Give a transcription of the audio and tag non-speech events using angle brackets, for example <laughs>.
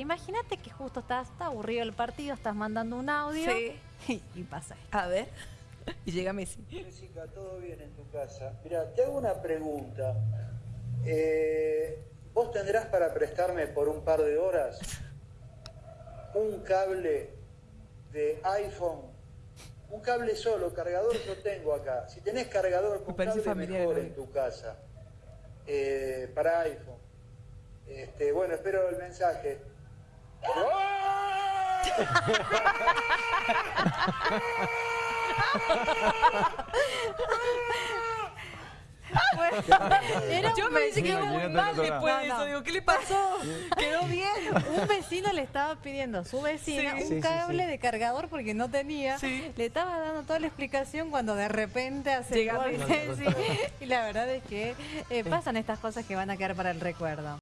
Imagínate que justo estás está aburrido el partido, estás mandando un audio Sí. y, <laughs> y pasa. A ver. <laughs> Y llega Messi. Jessica, ¿todo bien en tu casa? Mira, te hago una pregunta. Eh, ¿Vos tendrás para prestarme por un par de horas un cable de iPhone? Un cable solo, cargador yo tengo acá. Si tenés cargador Me con parece cable familiar, mejor ¿no? en tu casa, eh, para iPhone. Este, bueno, espero el mensaje. Era Yo un me dice que vecino. quedó muy Imagínate mal otro después de eso. Digo, ¿qué le pasó? Quedó bien. Un vecino le estaba pidiendo a su vecina Sí. un Sí, sí, cable sí. de cargador porque no tenía. Sí. Le estaba dando toda la explicación cuando de repente hace Llega gol. Messi. <laughs> Sí. Y la verdad es que eh, pasan estas cosas que van a quedar para el recuerdo.